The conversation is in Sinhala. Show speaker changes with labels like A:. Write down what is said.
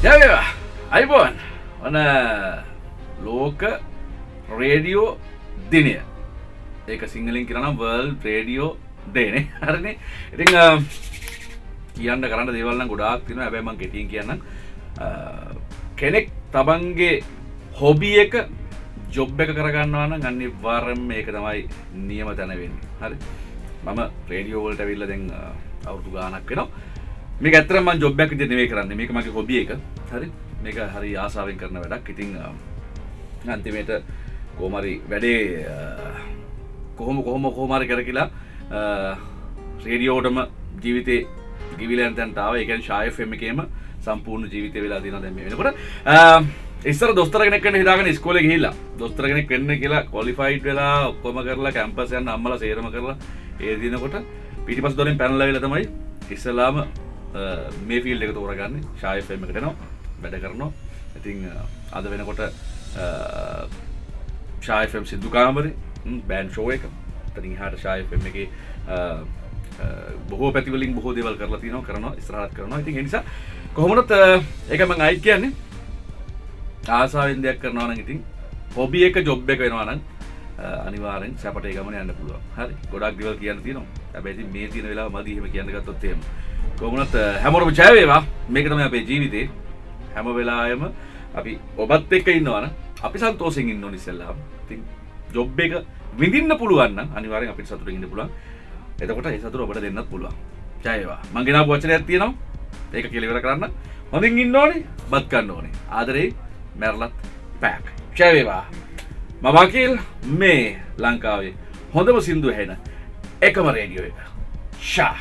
A: ජයවා අයිබෝන් ඔන ලෝක රේඩියෝ දිනය ඒක සිංහලින් කරනම් වර්ල් ප්‍රේඩියෝ දේනේ හරනේ ඉතිං කියන්න කරන්න දේවල්න්න ගොඩාක් තින ඇබැමන් කෙටින් කියන්න කෙනෙක් තබන්ගේ හොබිය එක ජොබ් එක කරගන්නවන ගන්නි වාරම් මේක තමයි නියම තැනවෙන්නේ හරි? මම ප්‍රේඩියෝවල්ට ඇවිල්ල දෙ අවුතු ගානක් වෙනවා. මේ ඇතරම ජොබ්බැක් නෙවේ කරන්න. මේක මගේ හොබිය එක. හරි? මේක හරි ආසාාවෙන් කරන වැඩක්. ඉතිං අන්තිමේට කෝමරි වැඩේ කොහොම කොහොම කෝමාරි කර කියලා රේඩියෝටම ජීවිතේ ගිවිලන්තැන්ටාව එකන් ශායෆම එකේම සම්පූර්ණ ජීවිත වෙලා දින දැම වෙනකොට. ඉස්සර දොස්තරගෙනෙක් හිදාගෙන ස්කෝල හිල්ලා දොස්තරගෙනෙක් වෙන්න කියලා කොලිෆයිට් වෙලා ඔක්කොම කරලා කැම්පසයන්න අම්මල සේරම කරලා ඒ දිනකොට පිටිපස් දොරින් පැනල වෙල තමයි ඉස්සලාම මේ ෆිල් එක තෝරගන්න. ශායෆම එකටනවා වැඩ කරනවා. ඉතිං අද වෙනකොට ශායෆම් සිද්ධකාමරි බෑන් ෂෝ එක. තනින් හට ශායෆම එක බොහෝ පැතිවලින් බොහෝ දෙවල් කරලා තිනව කරන ස්රාත් කරනවා. ඉතින් නිසා කොහොමනත් එකම අයි කියන්නේ. ආසාාවෙන් දෙයක් කරනවාන ඉතින් හොබිය එක ජොබ් එක වෙනවානම් අනිවාරෙන් සැපට ගමන යන්න පුළුව හරි. ගොඩක් දිවල් කියන්න තිනවා ඇබැති මේ තින වෙලා මදීම කියන්නගත්තොත්තේම කොමුණත් හැමෝරම ජයවේවා මේකතම අපේ ජීවිතේ හැම වෙලායම අපි ඔබත් එක්ක ඉන්නවන අපි සන්තෝසිෙන් ඉන්න නිසෙල්ලා ති ජොබ් එක විඳින්න පුළුවන්න අනිවාරෙන් අපි සතුර ඉන්න පුළුවන්. එතකොට ඒ සතුර ඔබට දෙන්නත් පුළුවන්. ජයවා මංගෙන වචන ඇතියනවා ඒක කෙලිවර කරන්න. හොඳින් ඉන්න ඕනේ බත්කන්න ඕනේ. ආදරේ. මැරලත් පැක් ජයවේවා මමකිල් මේ ලංකාවේ හොඳම සිින්දු හෙන එකම රේඩියෝ එක. ශා